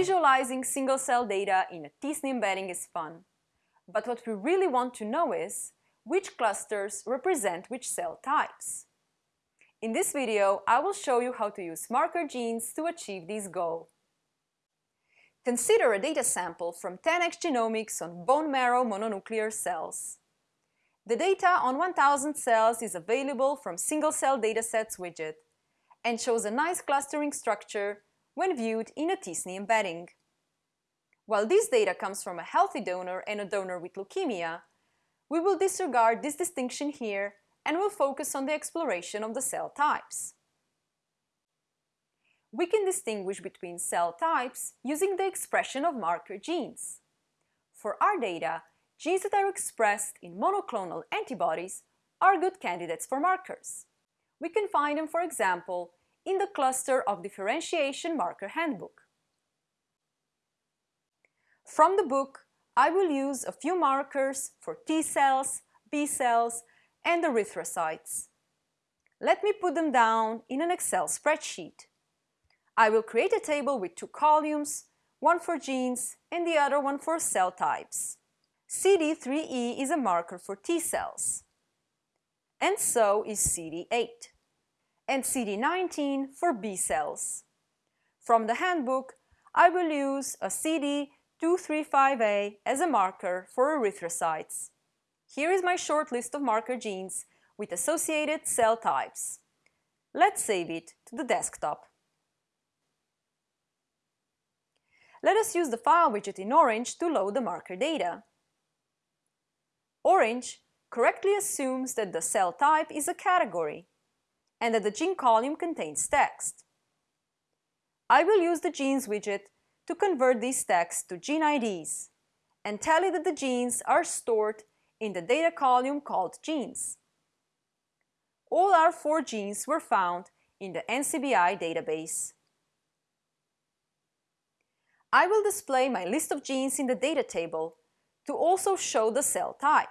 Visualizing single-cell data in a t-SNE embedding is fun, but what we really want to know is which clusters represent which cell types. In this video, I will show you how to use marker genes to achieve this goal. Consider a data sample from 10x Genomics on bone marrow mononuclear cells. The data on 1000 cells is available from single-cell datasets widget and shows a nice clustering structure when viewed in a t-SNE embedding. While this data comes from a healthy donor and a donor with leukemia, we will disregard this distinction here and will focus on the exploration of the cell types. We can distinguish between cell types using the expression of marker genes. For our data, genes that are expressed in monoclonal antibodies are good candidates for markers. We can find them, for example, in the cluster of differentiation marker handbook. From the book, I will use a few markers for T cells, B cells, and erythrocytes. Let me put them down in an Excel spreadsheet. I will create a table with two columns, one for genes and the other one for cell types. CD3E is a marker for T cells, and so is CD8, and CD19 for B cells. From the handbook, I will use a CD235A as a marker for erythrocytes. Here is my short list of marker genes with associated cell types. Let's save it to the desktop. Let us use the file widget in Orange to load the marker data. Orange correctly assumes that the cell type is a category and that the gene column contains text. I will use the Genes widget to convert these texts to gene IDs and tell it that the genes are stored in the data column called Genes. All our four genes were found in the NCBI database. I will display my list of genes in the data table to also show the cell type.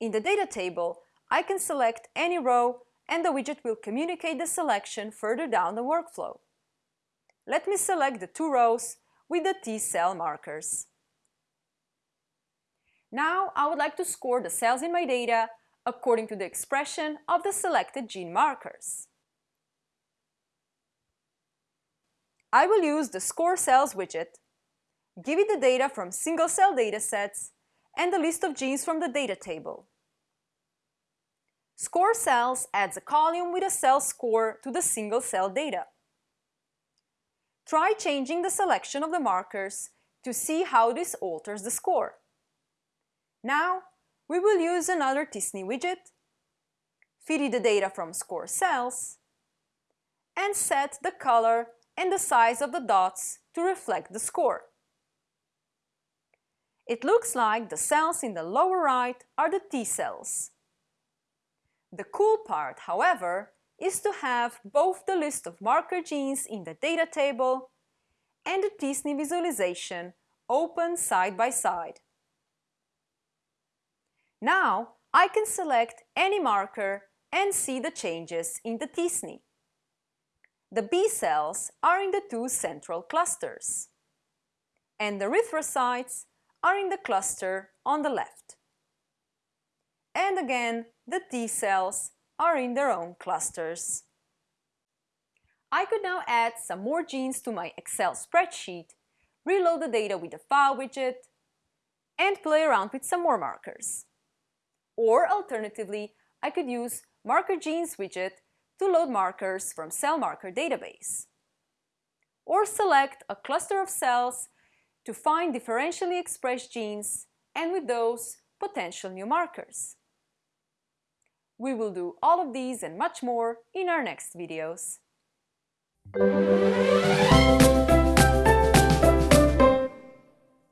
In the data table, I can select any row and the widget will communicate the selection further down the workflow. Let me select the two rows with the T-cell markers. Now I would like to score the cells in my data according to the expression of the selected gene markers. I will use the Score Cells widget give it the data from single-cell datasets, and the list of genes from the data table. Score cells adds a column with a cell score to the single-cell data. Try changing the selection of the markers to see how this alters the score. Now, we will use another t-SNE widget, feed the data from score cells, and set the color and the size of the dots to reflect the score. It looks like the cells in the lower right are the T cells. The cool part, however, is to have both the list of marker genes in the data table and the t-SNE visualization open side by side. Now I can select any marker and see the changes in the t-SNE. The B cells are in the two central clusters, and the erythrocytes are in the cluster on the left. And again, the T cells are in their own clusters. I could now add some more genes to my Excel spreadsheet, reload the data with the File widget, and play around with some more markers. Or alternatively, I could use Marker Genes widget to load markers from Cell Marker database. Or select a cluster of cells to find differentially expressed genes and with those potential new markers. We will do all of these and much more in our next videos.